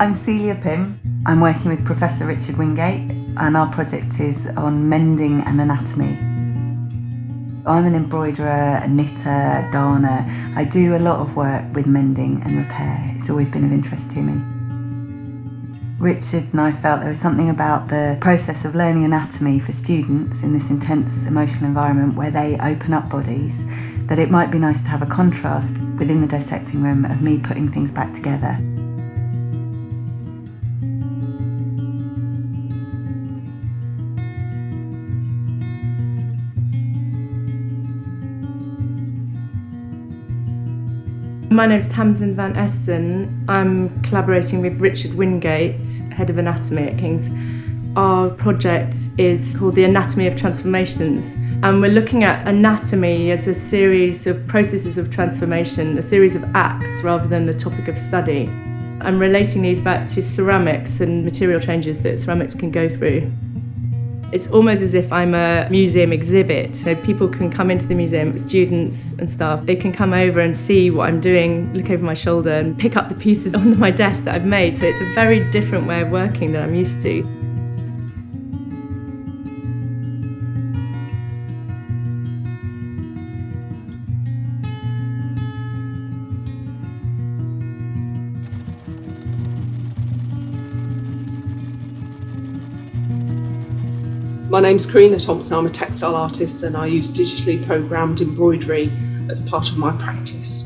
I'm Celia Pym. I'm working with Professor Richard Wingate and our project is on mending and anatomy. I'm an embroiderer, a knitter, a darner. I do a lot of work with mending and repair. It's always been of interest to me. Richard and I felt there was something about the process of learning anatomy for students in this intense emotional environment where they open up bodies that it might be nice to have a contrast within the dissecting room of me putting things back together. My name is Tamsin Van Essen. I'm collaborating with Richard Wingate, Head of Anatomy at King's. Our project is called The Anatomy of Transformations and we're looking at anatomy as a series of processes of transformation, a series of acts rather than a topic of study. I'm relating these back to ceramics and material changes that ceramics can go through. It's almost as if I'm a museum exhibit. So people can come into the museum, students and staff, they can come over and see what I'm doing, look over my shoulder and pick up the pieces on my desk that I've made. So it's a very different way of working than I'm used to. My name's Karina Thompson, I'm a textile artist and I use digitally programmed embroidery as part of my practice.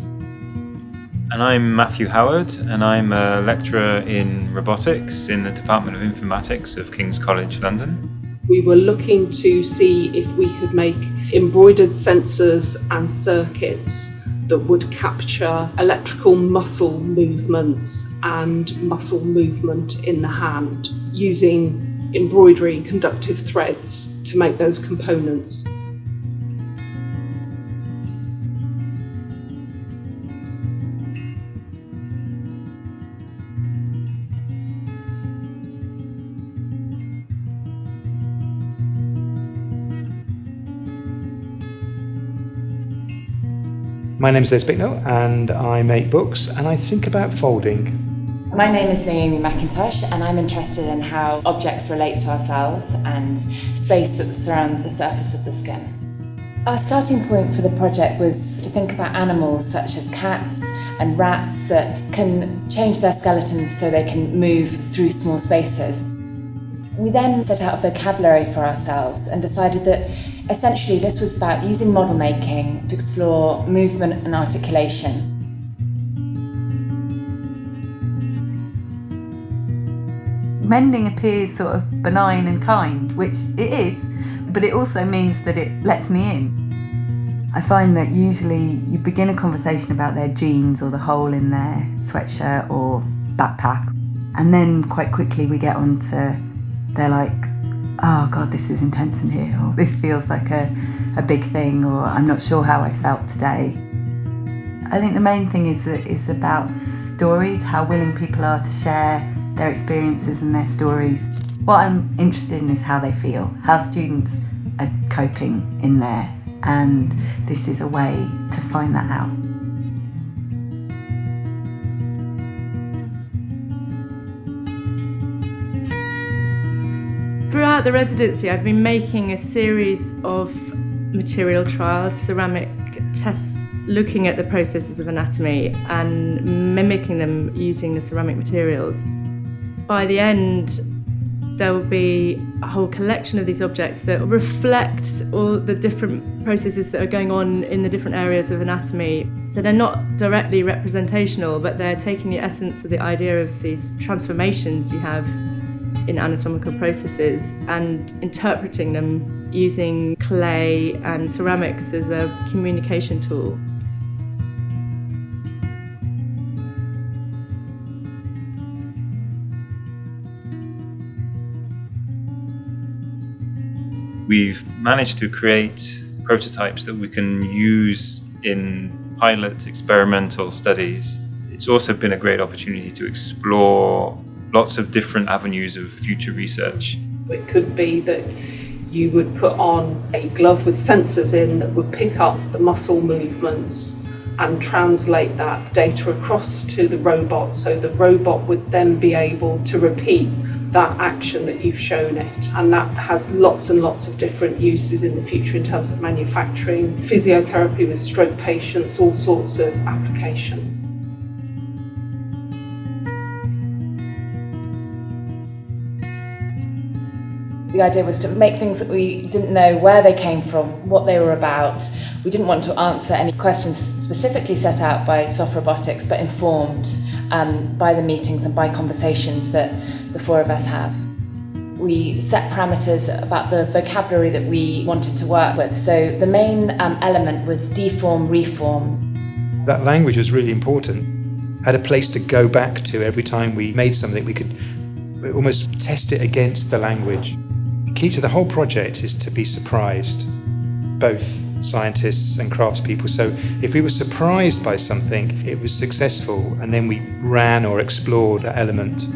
And I'm Matthew Howard and I'm a lecturer in robotics in the Department of Informatics of King's College London. We were looking to see if we could make embroidered sensors and circuits that would capture electrical muscle movements and muscle movement in the hand using embroidery conductive threads to make those components. My name is Les Bicknell and I make books and I think about folding. My name is Naomi McIntosh and I'm interested in how objects relate to ourselves and space that surrounds the surface of the skin. Our starting point for the project was to think about animals such as cats and rats that can change their skeletons so they can move through small spaces. We then set out a vocabulary for ourselves and decided that essentially this was about using model making to explore movement and articulation mending appears sort of benign and kind, which it is, but it also means that it lets me in. I find that usually you begin a conversation about their jeans or the hole in their sweatshirt or backpack, and then quite quickly we get on to they're like, oh God, this is intense in here, or this feels like a, a big thing, or I'm not sure how I felt today. I think the main thing is that it's about stories, how willing people are to share their experiences and their stories. What I'm interested in is how they feel, how students are coping in there, and this is a way to find that out. Throughout the residency, I've been making a series of material trials, ceramic tests, looking at the processes of anatomy and mimicking them using the ceramic materials. By the end, there will be a whole collection of these objects that reflect all the different processes that are going on in the different areas of anatomy. So they're not directly representational, but they're taking the essence of the idea of these transformations you have in anatomical processes and interpreting them using clay and ceramics as a communication tool. We've managed to create prototypes that we can use in pilot experimental studies. It's also been a great opportunity to explore lots of different avenues of future research. It could be that you would put on a glove with sensors in that would pick up the muscle movements and translate that data across to the robot so the robot would then be able to repeat that action that you've shown it. And that has lots and lots of different uses in the future in terms of manufacturing, physiotherapy with stroke patients, all sorts of applications. The idea was to make things that we didn't know where they came from, what they were about. We didn't want to answer any questions specifically set out by soft robotics, but informed um, by the meetings and by conversations that the four of us have. We set parameters about the vocabulary that we wanted to work with. So the main um, element was deform, reform. That language was really important. Had a place to go back to every time we made something, we could almost test it against the language key to the whole project is to be surprised, both scientists and craftspeople. So if we were surprised by something, it was successful, and then we ran or explored that element.